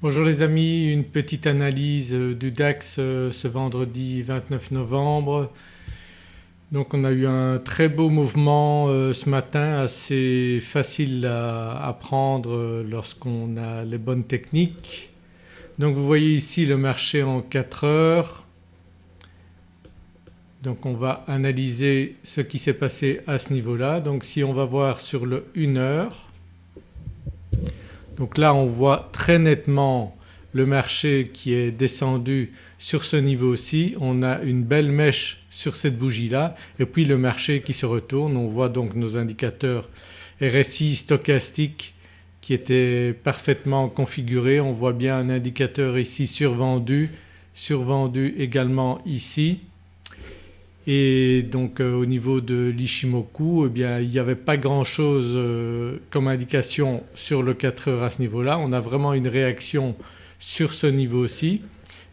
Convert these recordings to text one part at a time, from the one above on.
Bonjour les amis, une petite analyse du DAX euh, ce vendredi 29 novembre. Donc on a eu un très beau mouvement euh, ce matin assez facile à, prendre euh, lorsqu'on a les bonnes techniques. Donc vous voyez ici le marché en 4 heures. Donc on va analyser ce qui s'est passé à ce niveau-là. Donc si on va voir sur le 1 heure donc là on voit très nettement le marché qui est descendu sur ce niveau-ci, on a une belle mèche sur cette bougie-là et puis le marché qui se retourne. On voit donc nos indicateurs RSI stochastique qui étaient parfaitement configurés. On voit bien un indicateur ici survendu, survendu également ici et donc euh, au niveau de l'Ishimoku eh bien il n'y avait pas grand chose euh, comme indication sur le 4 heures à ce niveau-là. On a vraiment une réaction sur ce niveau-ci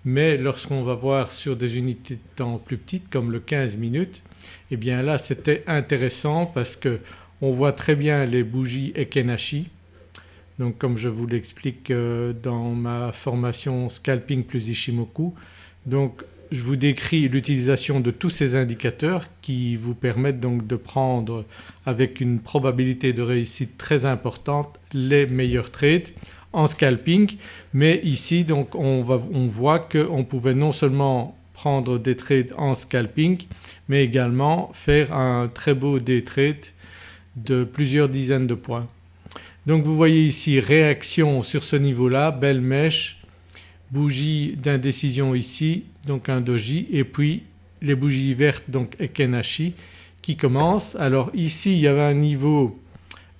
mais lorsqu'on va voir sur des unités de temps plus petites comme le 15 minutes eh bien là c'était intéressant parce que on voit très bien les bougies Ekenashi donc comme je vous l'explique euh, dans ma formation Scalping plus Ishimoku. Donc je vous décris l'utilisation de tous ces indicateurs qui vous permettent donc de prendre avec une probabilité de réussite très importante les meilleurs trades en scalping mais ici donc on, on voit qu'on pouvait non seulement prendre des trades en scalping mais également faire un très beau day trade de plusieurs dizaines de points. Donc vous voyez ici réaction sur ce niveau-là, belle mèche, bougie d'indécision ici donc un doji et puis les bougies vertes donc Ekenashi qui commencent. Alors ici il y avait un niveau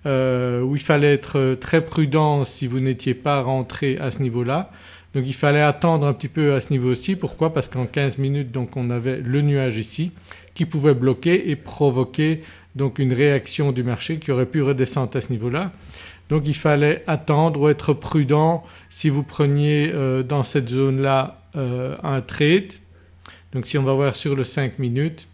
euh, où il fallait être très prudent si vous n'étiez pas rentré à ce niveau-là. Donc il fallait attendre un petit peu à ce niveau-ci. Pourquoi? Parce qu'en 15 minutes donc on avait le nuage ici qui pouvait bloquer et provoquer donc une réaction du marché qui aurait pu redescendre à ce niveau-là. Donc il fallait attendre ou être prudent si vous preniez euh, dans cette zone-là euh, un trade. Donc si on va voir sur le 5 minutes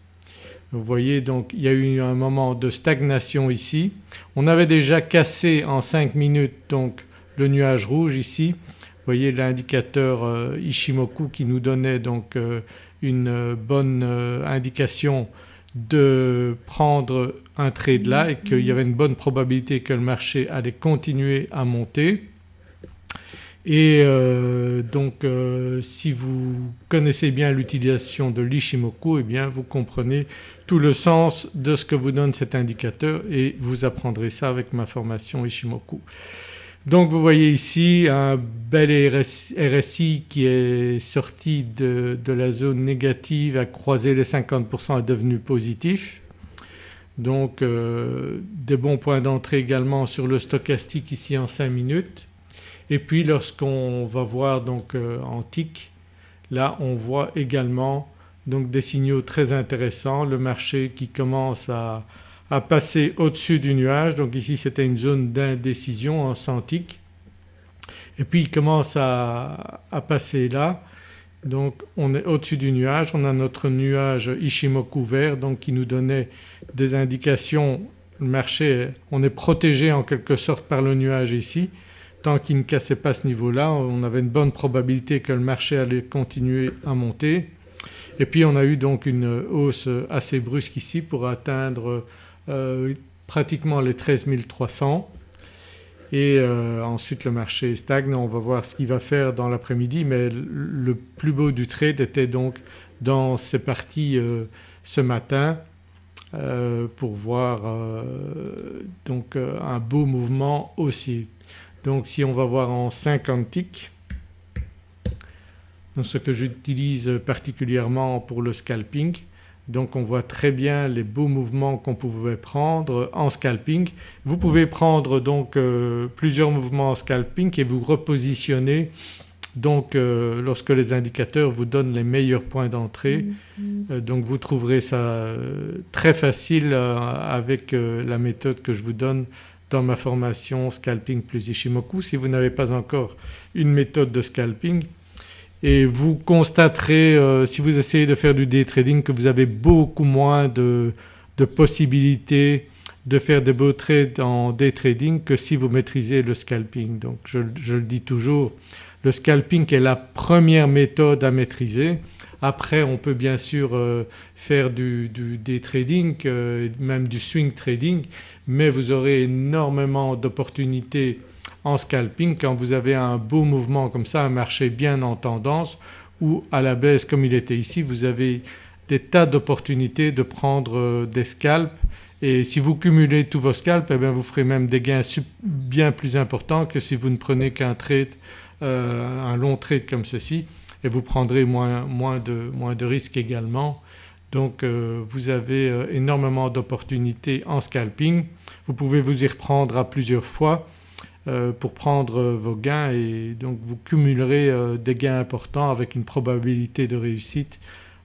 vous voyez donc il y a eu un moment de stagnation ici. On avait déjà cassé en 5 minutes donc le nuage rouge ici. Vous voyez l'indicateur euh, Ishimoku qui nous donnait donc une bonne indication de prendre un trade là et qu'il y avait une bonne probabilité que le marché allait continuer à monter. Et euh, donc euh, si vous connaissez bien l'utilisation de l'Ishimoku eh bien vous comprenez tout le sens de ce que vous donne cet indicateur et vous apprendrez ça avec ma formation Ishimoku. Donc vous voyez ici un bel RSI qui est sorti de, la zone négative, a croisé les 50% est devenu positif. Donc euh, des bons points d'entrée également sur le stochastique ici en 5 minutes. Et puis lorsqu'on va voir donc euh, en TIC là on voit également donc des signaux très intéressants, le marché qui commence à, à passer au-dessus du nuage. Donc ici c'était une zone d'indécision en centique et puis il commence à, passer là. Donc on est au-dessus du nuage, on a notre nuage Ishimoku vert donc qui nous donnait des indications, le marché on est protégé en quelque sorte par le nuage ici. Tant qu'il ne cassait pas ce niveau-là on avait une bonne probabilité que le marché allait continuer à monter. Et puis on a eu donc une hausse assez brusque ici pour atteindre euh, pratiquement les 13 300 et euh, ensuite le marché stagne. On va voir ce qu'il va faire dans l'après-midi mais le plus beau du trade était donc dans ces parties euh, ce matin pour voir donc un beau mouvement aussi. Donc si on va voir en 50 ticks, ce que j'utilise particulièrement pour le scalping donc on voit très bien les beaux mouvements qu'on pouvait prendre en scalping. Vous pouvez prendre donc euh, plusieurs mouvements en scalping et vous repositionner donc euh, lorsque les indicateurs vous donnent les meilleurs points d'entrée. Mm-hmm. Euh, donc vous trouverez ça très facile avec la méthode que je vous donne dans ma formation Scalping plus Ishimoku. Si vous n'avez pas encore une méthode de scalping et vous constaterez euh, si vous essayez de faire du day trading que vous avez beaucoup moins de, possibilités de faire des beaux trades en day trading que si vous maîtrisez le scalping. Donc je, le dis toujours Le scalping est la première méthode à maîtriser. Après on peut bien sûr euh, faire du, day trading, euh, même du swing trading mais vous aurez énormément d'opportunités en scalping quand vous avez un beau mouvement comme ça, un marché bien en tendance ou à la baisse comme il était ici vous avez des tas d'opportunités de prendre euh, des scalps et si vous cumulez tous vos scalps eh bien vous ferez même des gains bien plus importants que si vous ne prenez qu'un trade, un long trade comme ceci et vous prendrez moins, de, risques également. Donc euh, vous avez euh, énormément d'opportunités en scalping. Vous pouvez vous y reprendre à plusieurs fois euh, pour prendre vos gains et donc vous cumulerez des gains importants avec une probabilité de réussite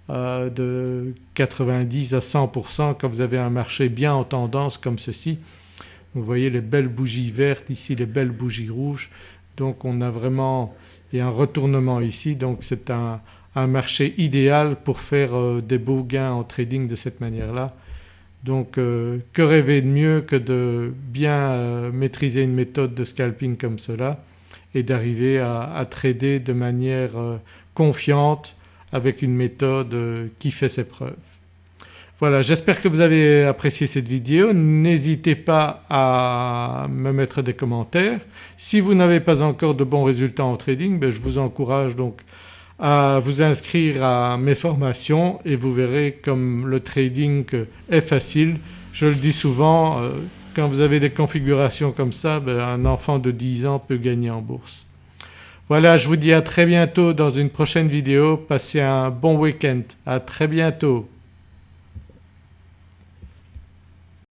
de 90 à 100% quand vous avez un marché bien en tendance comme ceci. Vous voyez les belles bougies vertes ici, les belles bougies rouges donc on a vraiment a un retournement ici donc c'est un, marché idéal pour faire euh, des beaux gains en trading de cette manière-là. Donc euh, que rêver de mieux que de bien euh, maîtriser une méthode de scalping comme cela et d'arriver à, trader de manière confiante avec une méthode qui fait ses preuves. Voilà j'espère que vous avez apprécié cette vidéo. N'hésitez pas à me mettre des commentaires. Si vous n'avez pas encore de bons résultats en trading ben je vous encourage donc à vous inscrire à mes formations et vous verrez comme le trading est facile. Je le dis souvent euh, quand vous avez des configurations comme ça ben un enfant de 10 ans peut gagner en bourse. Voilà je vous dis à très bientôt dans une prochaine vidéo. Passez un bon week-end. À très bientôt.